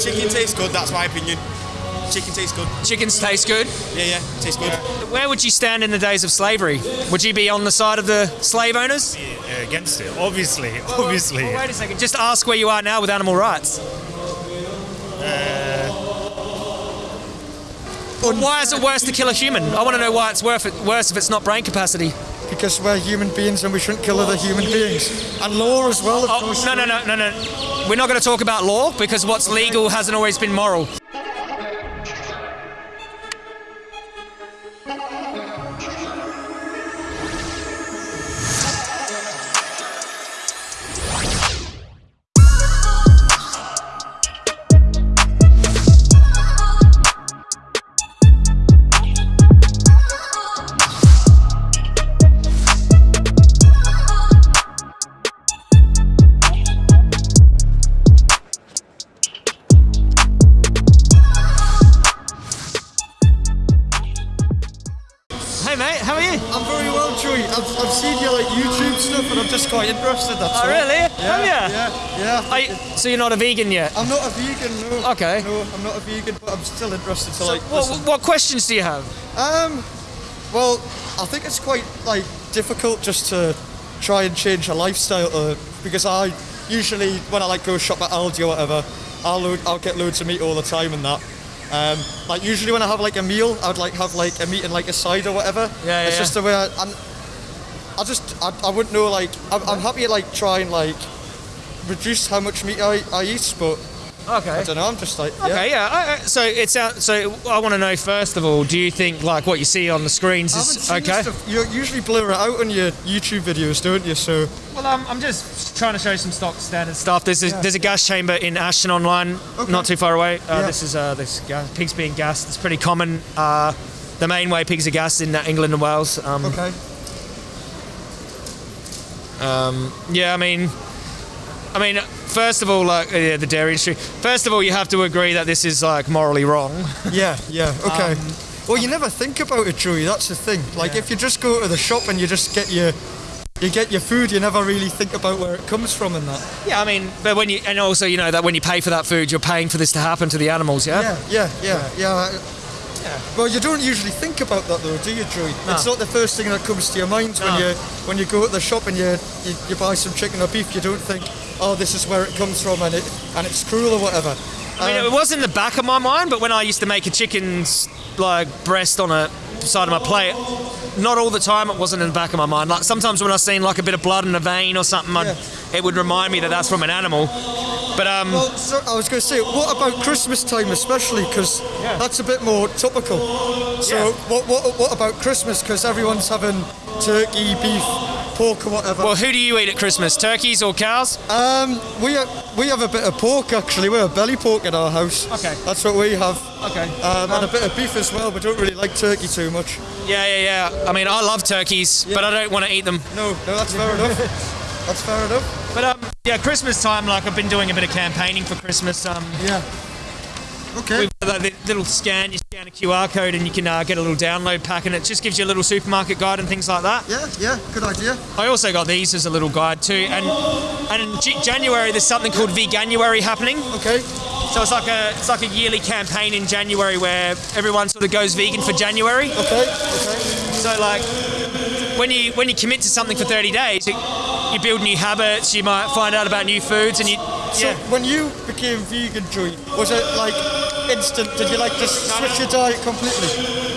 Chicken tastes good. That's my opinion. Chicken tastes good. Chickens taste good. Yeah, yeah, tastes good. Where would you stand in the days of slavery? Would you be on the side of the slave owners? Yeah, against it, obviously, obviously. Well, wait a second. Just ask where you are now with animal rights. Uh, well, why is it worse to kill a human? I want to know why it's worth it, worse if it's not brain capacity. Because we're human beings and we shouldn't kill other human beings. And law as well, of Oh, course. no, no, no, no, no. We're not going to talk about law because what's legal hasn't always been moral. So you're not a vegan yet? I'm not a vegan, no. Okay. No, I'm not a vegan, but I'm still interested to So like. what, listen. what questions do you have? Um, well, I think it's quite like difficult just to try and change a lifestyle uh, because I usually when I like go shop at Aldi or whatever, I'll load, I'll get loads of meat all the time and that. Um, like usually when I have like a meal, I'd like have like a meat and like a side or whatever. Yeah, yeah, It's just the way I, and I just I, I wouldn't know like I'm, I'm happy to like try and like reduce how much meat I, I eat, but Okay. I don't know. I'm just like yeah. Okay, yeah. I, I, so it's out. So I want to know first of all, do you think like what you see on the screens I is seen okay? this stuff. You usually blur it out on your YouTube videos, don't you? So Well, um, I'm just trying to show some stock standard stuff. There's a, there's a gas chamber in Ashton-under-Lyne, Okay. not too far away. Uh, Yeah. This is uh, this gas, pigs being gassed. It's pretty common. Uh, the main way pigs are gassed in uh, England and Wales. Um, okay. Um, Yeah, I mean, I mean, first of all, like yeah, the dairy industry. First of all, you have to agree that this is like morally wrong. Yeah, yeah, okay. Um, well, you never think about it, Joey. That's the thing. Like, if you just go to the shop and you just get your, you get your food, you never really think about where it comes from and that. Yeah, I mean, but when you and also you know that when you pay for that food, you're paying for this to happen to the animals. Yeah. Yeah, yeah, yeah, yeah. Well, you don't usually think about that though, do you, Joey? It's not the first thing that comes to your mind when you when you go to the shop and you, you you buy some chicken or beef. You don't think, oh, this is where it comes from and it and it's cruel or whatever. I mean, Um, it was in the back of my mind, but when I used to make a chicken's like breast on a side of my plate, not all the time it wasn't in the back of my mind. Like sometimes when I seen like a bit of blood in a vein or something, I'd, it would remind me that that's from an animal. But um, Well, so I was going to say, what about Christmas time especially? Because that's a bit more topical. So, Yeah. what, what, what about Christmas? Because everyone's having turkey, beef, pork, or whatever. well, who do you eat at Christmas? Turkeys or cows? um, we we have a bit of pork actually. We have belly pork in our house. Okay. That's what we have. Okay. Um, and a bit of beef as well. We don't really like turkey too much. Yeah, yeah, yeah. I mean, I love turkeys, but I don't want to eat them. No, no, that's fair enough. That's fair enough. But um, yeah, Christmas time. Like I've been doing a bit of campaigning for Christmas. Um, Yeah. Okay. That little scan, you scan a QR code and you can uh, get a little download pack and it just gives you a little supermarket guide and things like that. Yeah, yeah, good idea. I also got these as a little guide too. And and in J- January there's something called Veganuary happening. Okay. So it's like a it's like a yearly campaign in January where everyone sort of goes vegan for January. Okay. Okay. So like when you when you commit to something for 30 days, you, you build new habits. You might find out about new foods and you So yeah. when you became vegan, Joey, was it like instant? Did you like just switch your diet completely?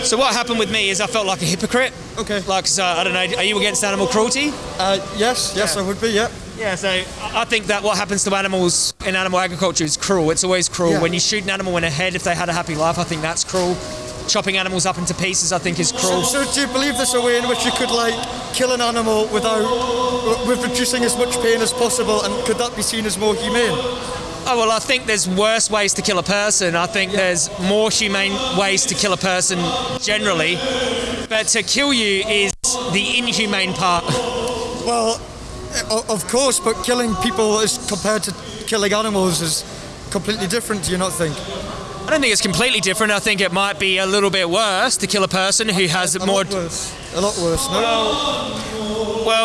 So what happened with me is I felt like a hypocrite. Okay. Like, so, I don't know, are you against animal cruelty? Uh, yes, yes, Yeah. I would be. Yeah. Yeah, so I think that what happens to animals in animal agriculture is cruel. It's always cruel. Yeah. When you shoot an animal in the head if they had a happy life, I think that's cruel. Chopping animals up into pieces, I think, is So, cruel. so do you believe there's a way in which you could like kill an animal without with reducing as much pain as possible, and could that be seen as more humane? Oh, well, I think there's worse ways to kill a person. I think there's more humane ways to kill a person generally. But to kill you is the inhumane part. Well, of course, but killing people as compared to killing animals is completely different. Do you not think? I don't think it's completely different. I think it might be a little bit worse to kill a person who has A more. lot worse. A lot worse. No. Well,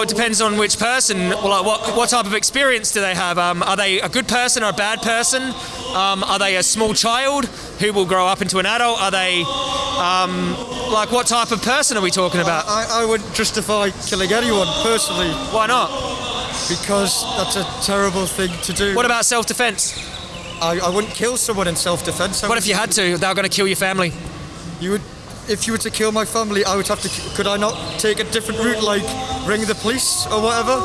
it depends on which person. Well, like what what type of experience do they have? Um, are they a good person or a bad person? Um, are they a small child who will grow up into an adult? Are they um, like what type of person are we talking about? I, I wouldn't justify killing anyone personally Why not? because that's a terrible thing to do. What about self-defense? I, I wouldn't kill someone in self-defense. I What if you had to? They were going to kill your family. You would, if you were to kill my family, I would have to. Could I not take a different route, like ring the police or whatever?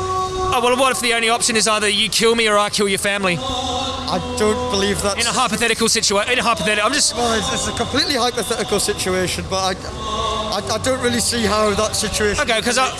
Oh well, what if the only option is either you kill me or I kill your family? I don't believe that. In a hypothetical situation, in a hypothetical, I'm just well, it's, it's a completely hypothetical situation, but I, I, I don't really see how that situation. okay because I,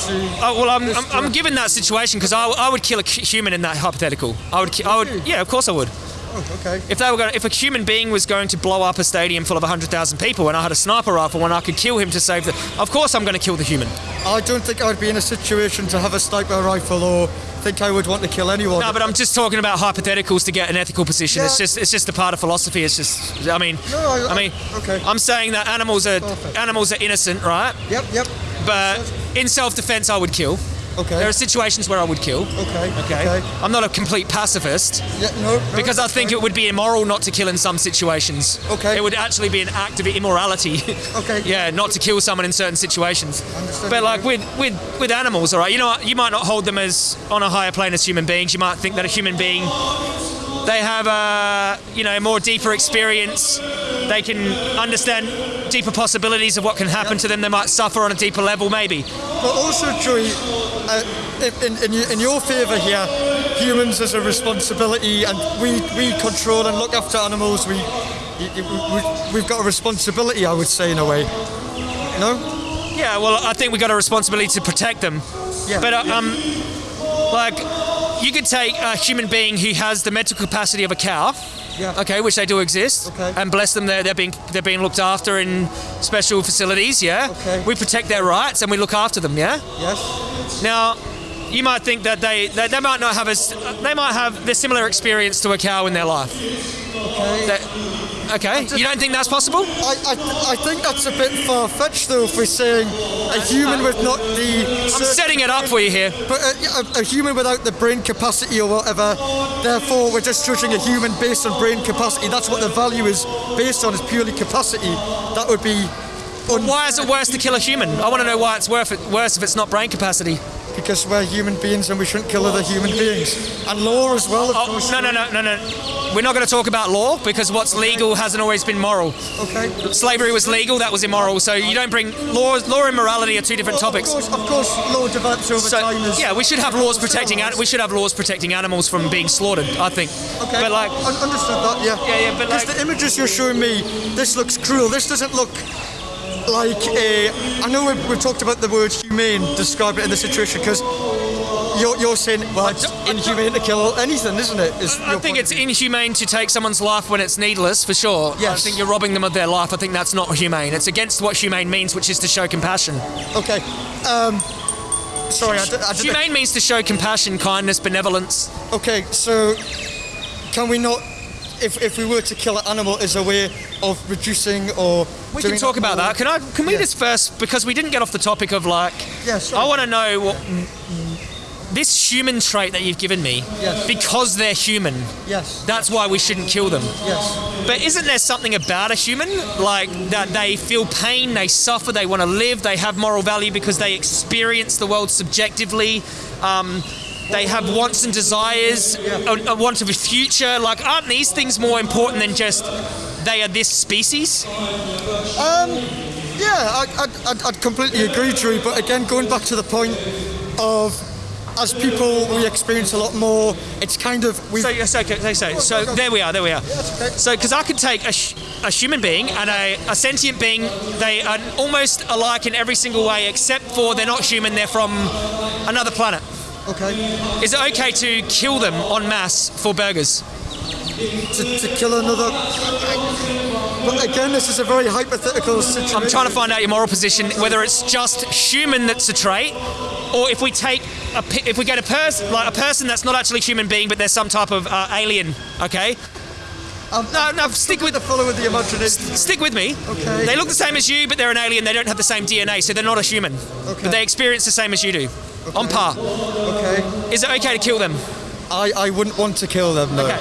oh, well, I'm, I'm, I'm given that situation because I, I would kill a human in that hypothetical. I would, I would, yeah, of course I would. Oh, okay. If they were going, if a human being was going to blow up a stadium full of 100,000 people and I had a sniper rifle and I could kill him to save the, of course I'm going to kill the human. I don't think I'd be in a situation to have a sniper rifle or think I would want to kill anyone. No, but I'm just talking about hypotheticals to get an ethical position. It's just, it's just a part of philosophy. It's just, I mean, No, I- I mean, okay. I'm saying that animals are Perfect. animals are innocent, right? Yep, yep. But in self-defense, I would kill. Okay. There are situations where I would kill. okay. Okay. Okay. I'm not a complete pacifist Yeah, no, no, because I think it would be immoral not to kill in some situations. Okay. It would actually be an act of immorality. Okay. yeah, not to kill someone in certain situations. Understood. But like with, with with animals, all right, you know, you might not hold them as on a higher plane as human beings. You might think that a human being they have a you know more deeper experience. They can understand deeper possibilities of what can happen to them. They might suffer on a deeper level, maybe. But also, Joey, uh, in, in, in your favour here, humans as a responsibility, and we, we control and look after animals. We, we, we, we've got a responsibility, I would say, in a way. No? Yeah, well, I think we got a responsibility to protect them. Yeah. But uh, um, like, you could take a human being who has the mental capacity of a cow. Yeah. Okay, which they do exist. Okay. And bless them, they're, they're being they're being looked after in special facilities. Yeah. Okay. We protect their rights and we look after them. Yeah. Yes? Now, you might think that they they, they might not have a they might have the similar experience to a cow in their life. Okay. That- okay. You don't think that's possible? I, I, I think that's a bit far fetched, though, if we're saying a human with not the. I'm setting it up for you here. But a, a, a human without the brain capacity or whatever, therefore we're just judging a human based on brain capacity. That's what the value is based on, is purely capacity. That would be. Un- Why is it worse to kill a human? I want to know why it's worth it, worse if it's not brain capacity. Because we're human beings and we shouldn't kill other human beings. And law as well, of Oh, course. no, no, no, no, no. We're not going to talk about law because what's legal hasn't always been moral. Okay. Slavery was legal, that was immoral. So you don't bring law. Law and morality are two different topics. Of course, of course, law develops over So time. Yeah, we should have laws protecting. an- We should have laws protecting animals from being slaughtered. I think. Okay. But like, Un- understood that, yeah. Yeah, yeah, but Because like- the images you're showing me, this looks cruel. This doesn't look like a. I know we've, we've talked about the word humane, describe it in the situation, because you're, you're saying, well, it's inhumane to kill anything, isn't it? Is I think it's inhumane to take someone's life when it's needless, for sure. I think you're robbing them of their life. I think that's not humane. It's against what humane means, which is to show compassion. Okay. Um, sorry, I, did, I didn't. Humane means to show compassion, kindness, benevolence. Okay, so can we not, if, if we were to kill an animal as a way of reducing or. We can talk about that. Can I? Can we Yeah. just first because we didn't get off the topic of like. Yeah, sure. I want to know what this human trait that you've given me. Yes. Because they're human. Yes, That's why we shouldn't kill them. yes. But isn't there something about a human like that they feel pain, they suffer, they want to live, they have moral value because they experience the world subjectively. Um, they have wants and desires, a, a want of a future. Like, aren't these things more important than just they are this species? Um, Yeah, I, I'd, I'd, I'd completely agree, Drew. But again, going back to the point of as people, we experience a lot more. It's kind of we. So, so, okay, so, so there we are, there we are. okay. So, because I could take a, sh- a human being and a, a sentient being, they are almost alike in every single way, except for they're not human, they're from another planet. Okay. Is it okay to kill them en masse for burgers? To, to kill another. But again, this is a very hypothetical situation. I'm trying to find out your moral position, whether it's just human that's a trait, or if we take a, if we get a person like a person that's not actually a human being, but they're some type of uh, alien. Okay, Um, no, no, stick with the follow with the imagination. stick with me. Okay. They look the same as you, but they're an alien. They don't have the same DNA, so they're not a human. Okay. But they experience the same as you do, on par. Okay. Is it okay to kill them? I, I wouldn't want to kill them, no. Okay.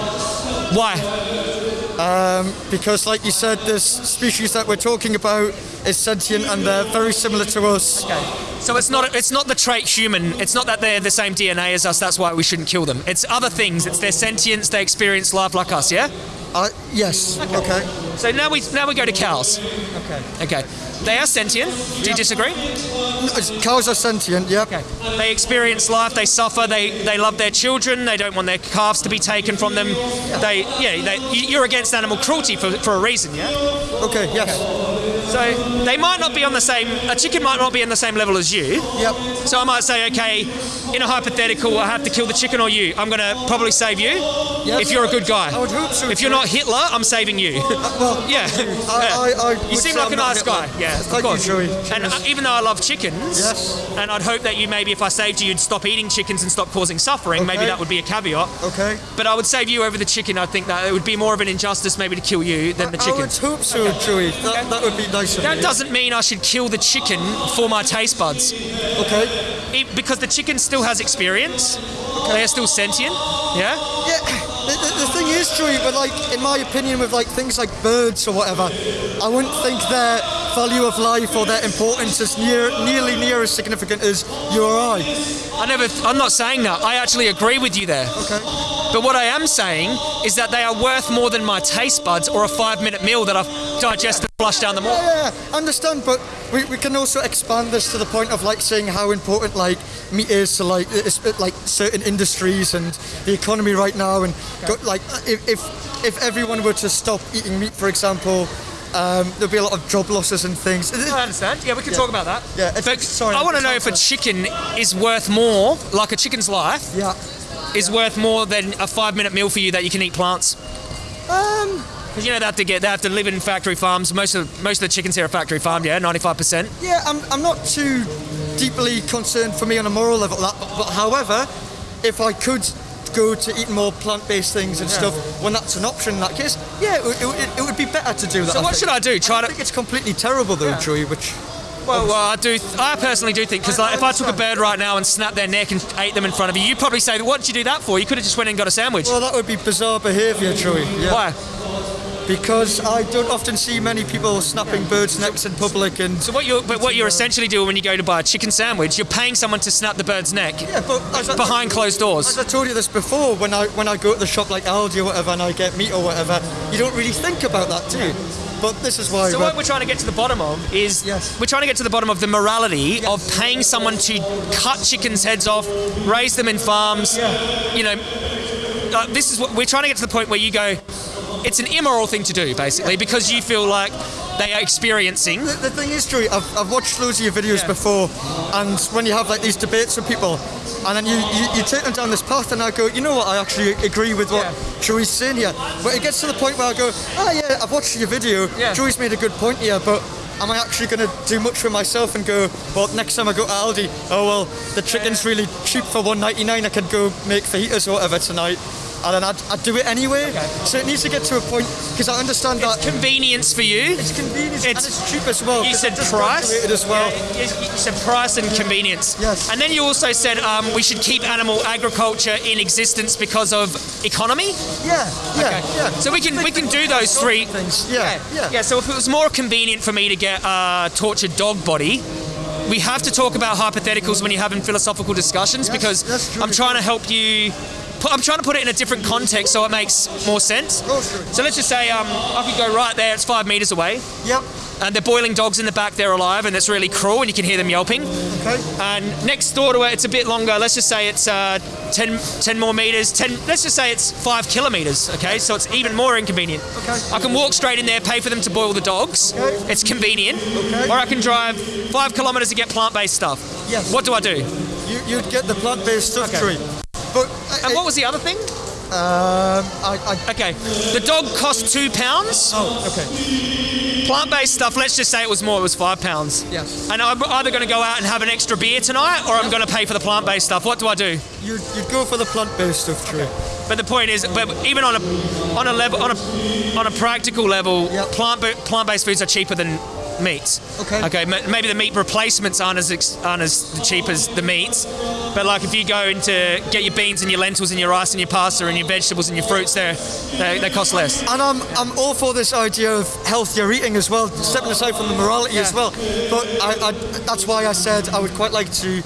Why? Um, because, like you said, this species that we're talking about is sentient and they're very similar to us. Okay. So it's not it's not the trait human. It's not that they're the same DNA as us. That's why we shouldn't kill them. It's other things. It's their sentience. They experience life like us. Yeah. Uh, yes. Okay. So now we now we go to cows. Okay. Okay. They are sentient. Do you disagree? Cows are sentient. Yep. Okay. They experience life. They suffer. They they love their children. They don't want their calves to be taken from them. They yeah. They, you- you're against animal cruelty for, for a reason. Yeah. Okay. Yes. So they might not be on the same. A chicken might not be on the same level as you. Yep. So I might say, okay, in a hypothetical, I have to kill the chicken or you. I'm going to probably save you Yes. if you're a good guy. I would hope so, If you're not Hitler, I'm saving you. Well, yeah. I, I, I You seem like I'm a nice guy. Yeah, of Thank course. you. And uh, Cheers. even though I love chickens, Yes. and I'd hope that you maybe if I saved you, you'd stop eating chickens and stop causing suffering. Maybe that would be a caveat. Okay. But I would save you over the chicken. I think that it would be more of an injustice maybe to kill you than the chicken. I would hope so, Joey. That, that would be nice of That doesn't mean I should kill the chicken for my taste buds. Okay. It- because the chicken still has experience. They are still sentient. Yeah. Yeah, the, the, the thing is, true, but like, in my opinion, with like things like birds or whatever, I wouldn't think their value of life or their importance is near, nearly near as significant as you or I. I never. I'm not saying that. I actually agree with you there. Okay. But what I am saying is that they are worth more than my taste buds or a five-minute meal that I've digested and flushed down the mall. Yeah, I understand, but we, we can also expand this to the point of like saying how important like meat is to like it's, like certain industries and the economy right now, and go, like if, if if everyone were to stop eating meat, for example. Um, there'd be a lot of job losses and things. I understand. Yeah, we can talk about that. Yeah, it's- But sorry, I want to know if a chicken is worth more, like a chicken's life, Yeah. is worth more than a five-minute meal for you that you can eat plants. Um, Because you know they have to get, they have to live in factory farms. Most of most of the chickens here are factory farmed. Yeah, ninety-five percent. Yeah, I'm, I'm not too deeply concerned for me on a moral level. That, but however, if I could go to eat more plant-based things and stuff, when that's an option in that case, yeah, it, would- it, it would be better to do that. So what should I do? Try I to think it's completely terrible though, Joey. Which Well, well, I do. I personally do think because like, if I took a bird right now and snapped their neck and ate them in front of you, you'd probably say, "What did you do that for? You could have just went and got a sandwich." well, that would be bizarre behaviour, Joey. Yeah. Why? Because I don't often see many people snapping birds' necks in public and. So what you're, but what you're essentially doing when you go to buy a chicken sandwich, you're paying someone to snap the bird's neck Yeah, but as I- behind closed doors. As I told you this before, when I when I go to the shop like Aldi or whatever and I get meat or whatever, you don't really think about that, do you? But this is why. So we're- what we're trying to get to the bottom of is Yes. we're trying to get to the bottom of the morality of paying someone to cut chickens' heads off, raise them in farms. You know, uh, this is what we're trying to get to the point where you go. It's an immoral thing to do, basically, because you feel like they are experiencing. The, the thing is, Drew, I've, I've watched loads of your videos before, and when you have like these debates with people, and then you, you, you take them down this path, and I go, you know what, I actually agree with what Yeah. Joey's saying here. But it gets to the point where I go, oh yeah, I've watched your video, Yeah. Joey's made a good point here, but am I actually going to do much for myself and go, well, next time I go to Aldi, oh well, the chicken's really cheap for 1.99, I can go make fajitas or whatever tonight. And then I'd, I'd do it anyway. So it needs to get to a point, because I understand that Convenience for you. it's convenient and It's- it's cheap as well. You said price. as well. Yeah, you, you said price and convenience. Yes. And then you also said um, we should keep animal agriculture in existence because of economy. Yeah, yeah, Okay. yeah. So we can we can do those three things. Yeah, yeah. Yeah. So if it was more convenient for me to get a tortured dog body. We have to talk about hypotheticals when you're having philosophical discussions Yes, because. I'm trying to help you. I'm trying to put it in a different context so it makes more sense. So let's just say um, I could go right there. It's five meters away Yep. and they're boiling dogs in the back, they're alive, and it's really cruel, and you can hear them yelping. Okay. And next door to it, it's a bit longer. Let's just say it's uh, 10, 10 more meters. 10. Let's just say it's five kilometers. Okay, so it's even more inconvenient. Okay. I can walk straight in there, pay for them to boil the dogs. Okay. It's convenient. Okay. Or I can drive five kilometers to get plant-based stuff. Yes. What do I do? You, you'd get the plant-based stuff, Okay. Tree. But And what was the other thing? um, I, I, Okay, the dog cost two pounds. oh, okay. Plant-based stuff. Let's just say it was more. It was five pounds. Yes. And I'm either going to go out and have an extra beer tonight, or I'm going to pay for the plant-based stuff. What do I do? You'd, you'd go for the plant-based stuff, Tree. But the point is, but even on a on a level on a on a practical level, Yep. plant plant based foods are cheaper than meats. Okay. Okay. ma- Maybe the meat replacements aren't as ex- aren't as cheap as the meats, But like if you go into get your beans and your lentils and your rice and your pasta and your vegetables and your fruits, they they they cost less. And I'm, I'm all for this idea of healthier eating as well, stepping aside from the morality as well. But I, I, that's why I said I would quite like to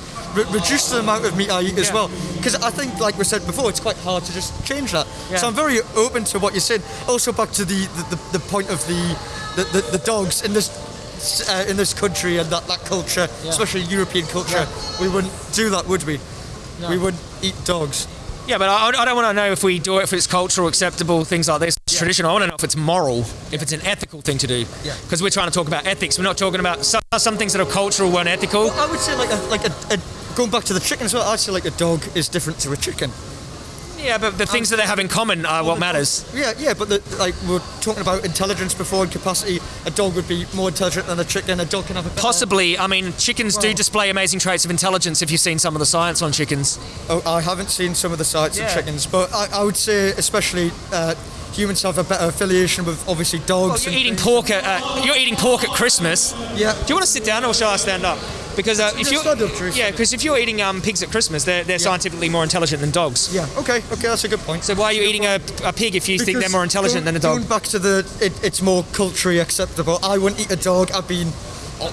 reduce the amount of meat I eat as Yeah. well. Because I think, like we said before, it's quite hard to just change that. Yeah. So I'm very open to what you said. Also, back to the, the, the, the point of the, the, the, the dogs in this. Uh, in this country and that, that culture, especially European culture, we wouldn't do that, would we? We wouldn't eat dogs. Yeah, but I, I don't want to know if we do it if it's cultural, acceptable, things like this, traditional. I want to know if it's moral, if it's an ethical thing to do. Yeah. Because we're trying to talk about ethics. We're not talking about some, some things that are cultural weren't ethical. I would say like a, like a, a going back to the chicken as well. I'd say like a dog is different to a chicken. Yeah, but the things that they have in common are what matters. Yeah, yeah, but the, like we we're talking about intelligence before and capacity. A dog would be more intelligent than a chicken. A dog can have a Possibly, I mean, chickens do display amazing traits of intelligence if you've seen some of the science on chickens. Oh, I haven't seen some of the sites Yeah. of chickens, but I, I would say especially uh, humans have a better affiliation with obviously dogs. Well, you're and eating things. pork at uh, you're eating pork at Christmas. Yeah. Do you want to sit down or shall I stand up? Because uh, if you're yeah, because if you're eating um, pigs at Christmas, they're, they're scientifically more intelligent than dogs. Yeah. Okay. Okay, that's a good point. So why are you eating a, a pig if you think they're more intelligent going- than a dog? Going back to the, it, it's more culturally acceptable. I wouldn't eat a dog. I've been, I,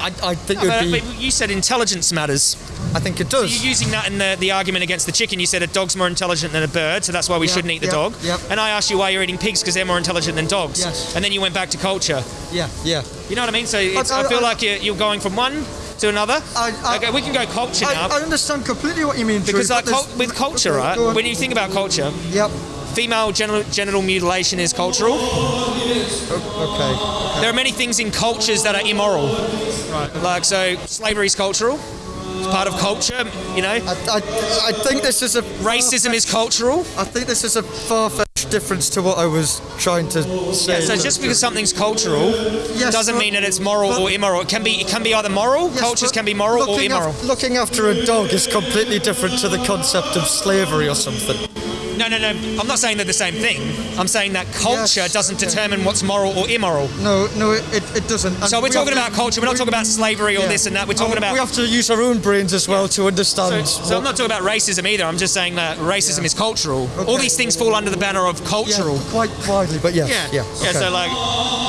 I, I think would be. you said intelligence matters. I think it does. You're using that in the, the argument against the chicken. You said a dog's more intelligent than a bird, so that's why we Yeah, shouldn't eat the yeah, dog. yeah. And I asked you why you're eating pigs because they're more intelligent than dogs. Yes. And then you went back to culture. Yeah. Yeah. You know what I mean? So it's, I, I- feel I- like you're, you're going from one to another. I- I- okay, we can go culture I, now. I understand completely what you mean. because like cul- with culture, right? When you think about culture, Yep. female genital, genital mutilation is cultural. Okay. There are many things in cultures that are immoral. Right. Like so, slavery is cultural. It's part of culture. You know, I, I, I think this is a racism is cultural. I think this is a difference to what I was trying to say. So just because something's cultural Yes, doesn't but- mean that it's moral or immoral. It can be. It can be either moral. Yes, Cultures can be moral or immoral. af- looking after a dog is completely different to the concept of slavery or something. No, no, no. I'm not saying they're the same thing. I'm saying that culture Yes, doesn't okay. determine what's moral or immoral. No, no, it, it, doesn't. And So we're we talking have to- about culture. We're not we- talking about slavery or yeah. this and that. We're talking And about. We have to use our own brains as well to understand. So, so I'm not talking about racism either. I'm just saying that racism is cultural. All these things fall under the banner of yeah, cultural. quite widely, but yes, Yeah, yeah, yeah. okay. So like,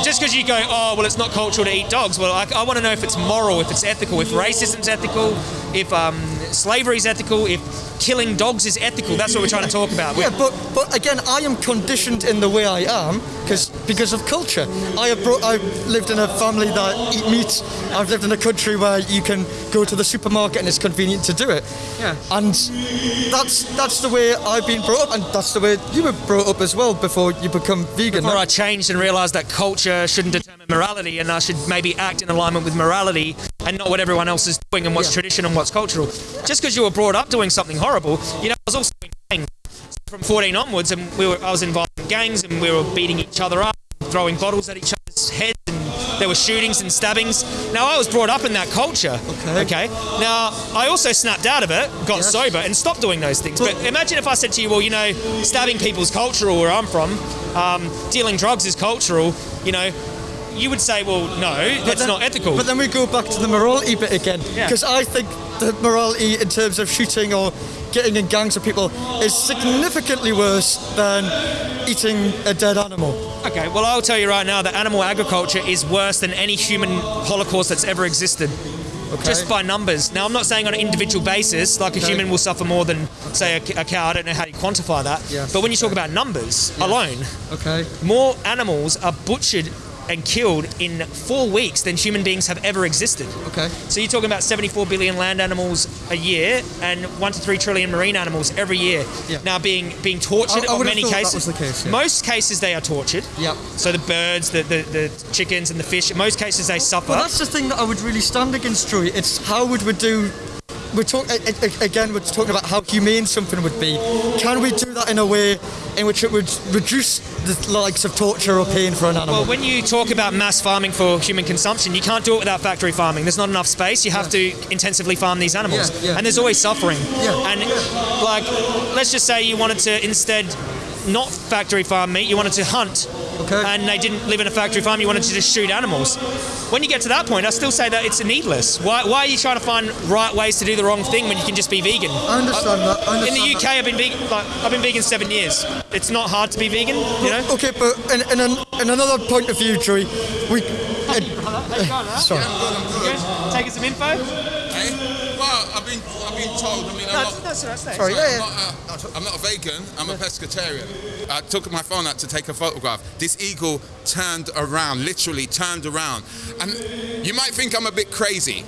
just because you go, oh well, it's not cultural to eat dogs. Well, I, I want to know if it's moral, if it's ethical, if racism's ethical, if um, slavery's ethical, if killing dogs is ethical. That's what we're trying to talk about. Yeah, but but again, I am conditioned in the way I am because because of culture. I have brought, I've lived in a family that eat meat. I've lived in a country where you can go to the supermarket and it's convenient to do it. Yeah. And that's that's the way I've been brought up, and that's the way you were brought up as well before you become vegan. Before I changed and realised that culture shouldn't determine morality, and I should maybe act in alignment with morality and not what everyone else is doing and what's Yeah. tradition and what's cultural. Just because you were brought up doing something horrible, you know, I was also in gangs from 14 onwards, and we were I was involved in gangs, and we were beating each other up, throwing bottles at each other's heads, and there were shootings and stabbings. Now I was brought up in that culture. Okay. Okay. Now I also snapped out of it, got Yes. sober, and stopped doing those things. But But- imagine if I said to you, well, you know, stabbing people's cultural where I'm from, um, dealing drugs is cultural, you know, you would say, well, no, that's then- not ethical. But then we go back to the morality bit again, Yeah. because I think the morality in terms of shooting or getting in gangs of people is significantly worse than eating a dead animal. okay, well, I'll tell you right now that animal agriculture is worse than any human holocaust that's ever existed. Just by numbers. Now, I'm not saying on an individual basis, like a Okay. human will suffer more than, say, a, a cow. I don't know how you quantify that. Yes. But when you talk about numbers alone, Okay. more animals are butchered and killed in four weeks than human beings have ever existed. Okay. So you're talking about 74 billion land animals a year and one to three trillion marine animals every year. Yeah. Now being being tortured I- I in many cases. case, yeah. Most cases they are tortured. Yep. So the birds, the, the, the chickens, and the fish. In most cases they suffer. Well, that's the thing that I would really stand against, Troy. It's how would we do. We're talking again. We're talking about how humane something would be. Can we do that in a way in which it would reduce the likes of torture or pain for an animal? well, when you talk about mass farming for human consumption, you can't do it without factory farming. There's not enough space. You have to intensively farm these animals, Yeah, yeah. and there's always suffering. Yeah, And like, let's just say you wanted to instead not factory farm meat. You wanted to hunt Okay. and they didn't live in a factory farm. You wanted to just shoot animals. When you get to that point, I still say that it's needless. Why, why are you trying to find right ways to do the wrong thing when you can just be vegan? I understand that. I In the UK, that. I've been vegan. Like, I've been vegan seven years. It's not hard to be vegan, you know. Okay, but in, in, an, in another point of view, Joey, we. How you going, huh? Sorry. Good. Taking some info. Eh? Well, I've been, I've been told. I mean, I'm No, not, that's, that's, that's, Sorry, I'm, yeah, not a, I'm not a vegan. I'm a pescatarian. I took my phone out to take a photograph. This eagle turned around, literally turned around, and you might think I'm a bit crazy,